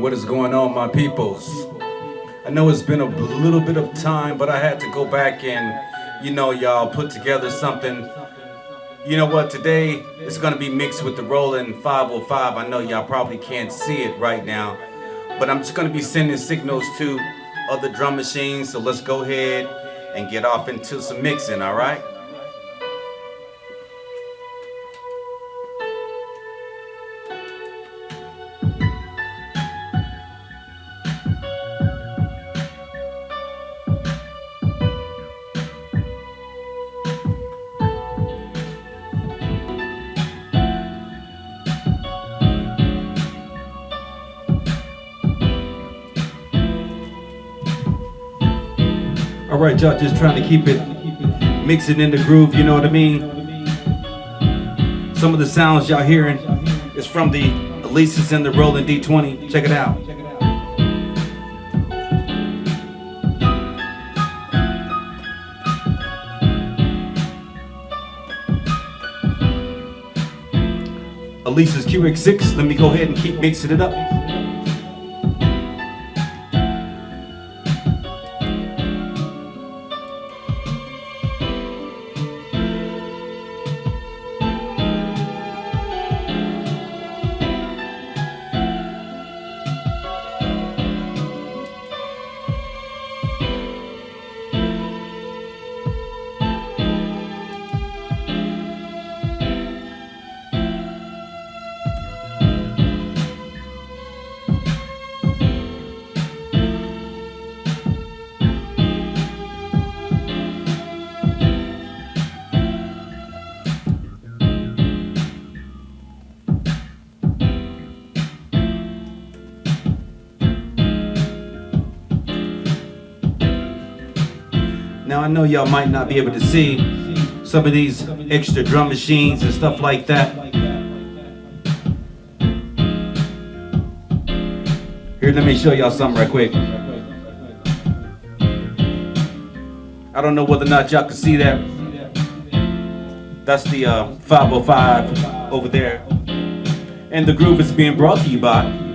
What is going on, my peoples? I know it's been a little bit of time, but I had to go back and, you know, y'all put together something. You know what? Today it's going to be mixed with the Roland 505. I know y'all probably can't see it right now, but I'm just going to be sending signals to other drum machines. So let's go ahead and get off into some mixing, all right? All right, y'all, just trying to keep it mixing in the groove, you know what I mean? Some of the sounds y'all hearing is from the Alesis and the Roland D20. Check it out. Alesis QX6, let me go ahead and keep mixing it up. Now I know y'all might not be able to see some of these extra drum machines and stuff like that. Here, let me show y'all something right quick. I don't know whether or not y'all can see that. That's the uh, 505 over there. And the groove is being brought to you by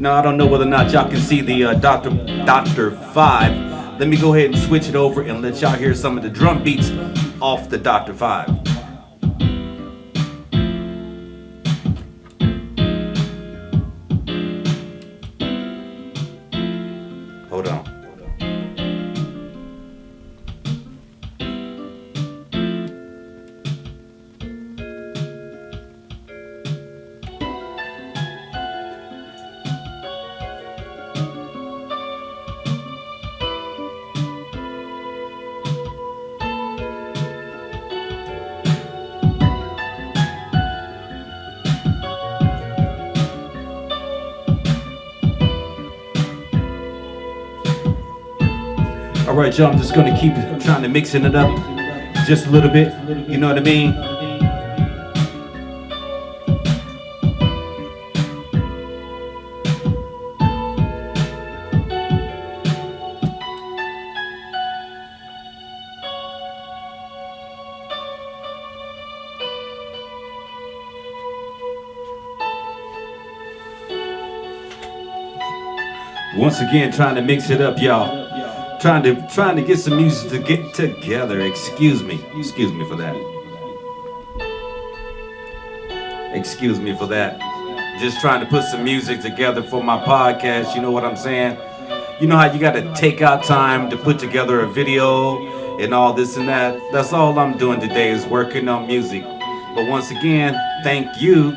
Now I don't know whether or not y'all can see the uh, Dr. Dr. 5. Let me go ahead and switch it over and let y'all hear some of the drum beats off the Dr. 5. Hold on. All right, y'all, I'm just gonna keep trying to mixing it up just a little bit. You know what I mean? Once again, trying to mix it up, y'all. Trying to trying to get some music to get together. Excuse me. Excuse me for that. Excuse me for that. Just trying to put some music together for my podcast. You know what I'm saying? You know how you got to take out time to put together a video and all this and that. That's all I'm doing today is working on music. But once again, thank you.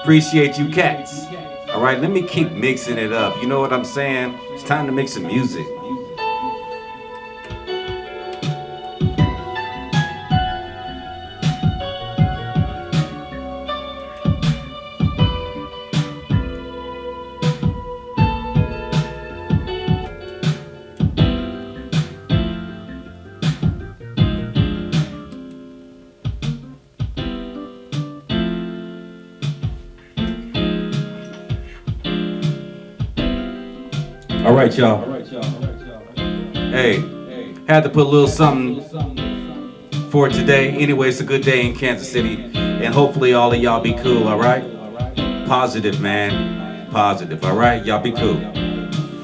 Appreciate you cats. All right, let me keep mixing it up. You know what I'm saying? It's time to make some music. All right, y'all. Hey, had to put a little something for today. Anyway, it's a good day in Kansas City, and hopefully all of y'all be cool, all right? Positive, man. Positive, all right? Y'all be cool.